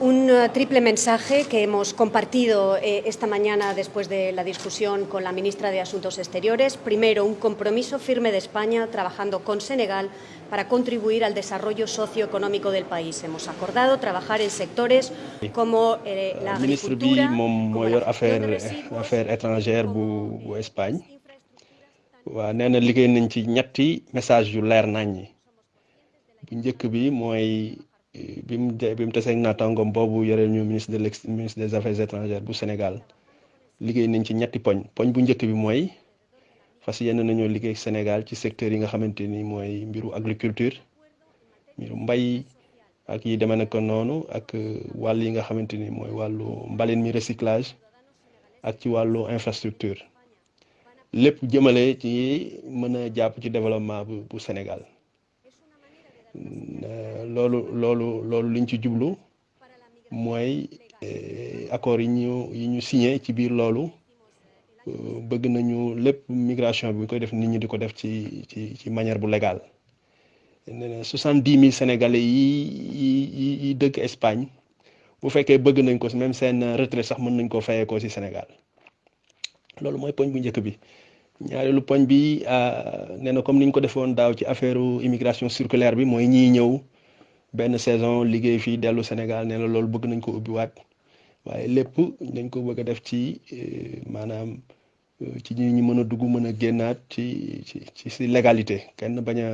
un eh, triple mensaje que hemos compartido eh, esta mañana después de la discusión con la ministra de Asuntos Exteriores. Primero, un compromiso firme de España trabajando con Senegal para contribuir al desarrollo socioeconómico del país. Hemos acordado trabajar en sectores como eh, la agricultura, message bu njëkk bi mooy eh, bi mu bi mu taseeg naataangoom boobu yore ñu ministre de l'ex ministre des affaires étrangères bu Sénégal liggéey nañ ci ñetti poñ poñ bu njëkk bi mooy fas yéene nañoo liggéey Sénégal ci secteur yi nga xamante ni mooy mbiru agriculture mbiru mbay ak yi demee nag noonu ak eh, wàll yi nga xamante ni mooy wàllu mbalin mi recyclage ak ci wàllu infrastructure lépp jëmale ci mën a jàpp ci développement bu bu Sénégal euh, loolu loolu loolu liñ ci jublu mooy euh, accords yi ñu yi ñu signé ci biir loolu euh, bëgg nañu lépp migration bi ñu koy def nit ñi di ko def ci ci ci manière bu légale nee na soixante dix mille sénégalais yi yi yi dëkk Espagne bu fekkee bëgg nañ ko même seen retraite sax mën nañ ko fayee ko ci Sénégal. loolu mooy poñ bu njëkk bi ñaareelu poñ bi nee na comme niñ ko defoon daaw ci affaire immigration circulaire bi mooy ñiy ñëw benn saison liggéey fii dellu Sénégal nee na loolu bëgg nañ ko ubbiwaat waaye lépp dañ ko bëgg a def ci maanaam ci ñi ñu mën a dugg mën a génnaat ci ci ci si légalité kenn bañ a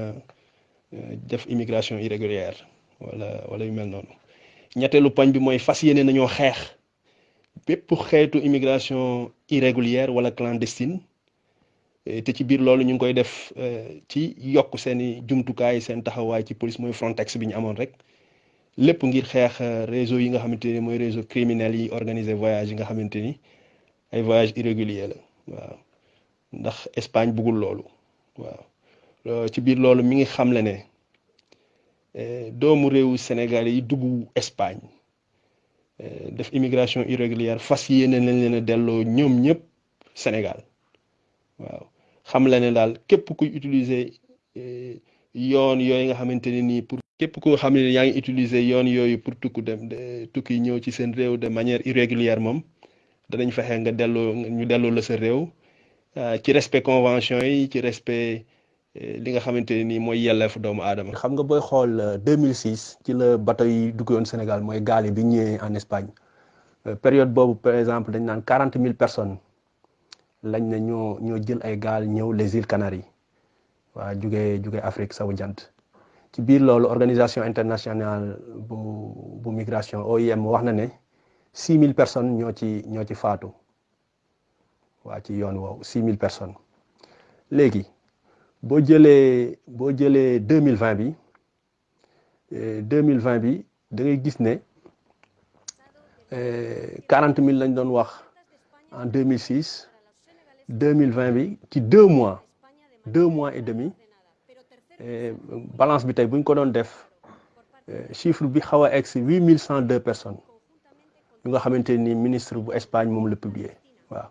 def immigration irrégulière wala wala yu mel noonu ñetteelu poñ bi mooy fas yéene nañoo xeex bépp xeetu immigration irrégulière wala clandestine eh, te ci biir loolu ñu ngi koy def eh, ci yokk seen i jumtukaay seen taxawaay ci police mooy Frontex bi ñu amoon rek lépp ngir xeex eh, réseau yi nga xamante ni mooy réseau criminel yi organiser voyage yi nga xamante ni ay voyage irrégulier la waaw ndax Espagne bëggul loolu waaw Euh, ci biir loolu mi ngi xamle ne eh, doomu réewu Sénégal yi dugg Espagne euh, def immigration irrégulière fas yéene nañ leen a delloo ñoom ñëpp Sénégal waaw xam la ne daal képp kuy utiliser euh, yoon yooyu nga xamante ne nii pour képp koo xam ne yaa ngi utiliser yoon yooyu pour tukku dem tukki ñëw ci seen réew de manière irrégulière moom danañ fexe nga delloo ñu delloo la sa réew euh, ci respect convention yi ci respect eh, li nga xamante ne nii mooy yelleefu doomu aadama. xam nga booy xool 2006 euh, ci la bateau yi duggoon Sénégal mooy gaal yi bi ñëwee en Espagne euh, période boobu par exemple dañ naan quarante mille personnes lañ ne ñoo ñoo jël ay gaal ñëw les îles Canaries waa jugee jugee Afrique sawu jant. ci biir loolu organisation internationale bu bu migration OIM wax na ne six mille personnes ñoo ci ñoo ci faatu waa ci yoon woowu six mille personnes léegi boo jëlee boo jëlee deux mille vingt bi eh, deux mille vingt bi da ngay gis ne eh, quarante mille lañ doon wax en deux mille six deux mille vingt bi ci deux mois deux mois et demi eh, balance bi tey bu ñu ko doon def eh, chiffre bi xaw a egg si huit mille cent deux personnes yu nga xamante ni ministre bu Espagne moom la publier waaw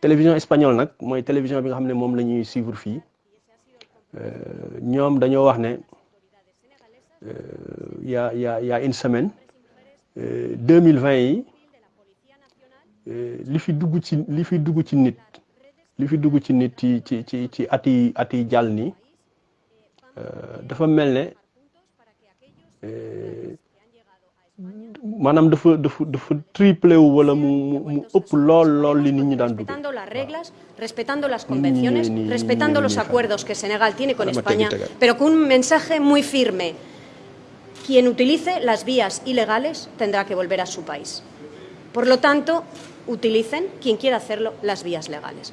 télévision espagnole nag mooy télévision bi nga xam ne moom la ñuy suivre fii eh, ñoom dañoo wax ne il y a il y a une semaine 2020 yi li fi dugg ci li fi dugg ci nit li fi dugg ci nit ci ci ci ci at yi at yi jàll nii dafa mel ne maanaam dafa dafa dafa triplé wu wala mu mu mu ëpp lool lool li nit ñi daan dugg. respetando las reglas respetando las convenciones respetando los acuerdos que Senegal tiene con España pero con un mensaje muy firme quien utilice las vías ilegales tendrá que volver a su país por lo tanto utilicen quien quiera hacerlo las vías legales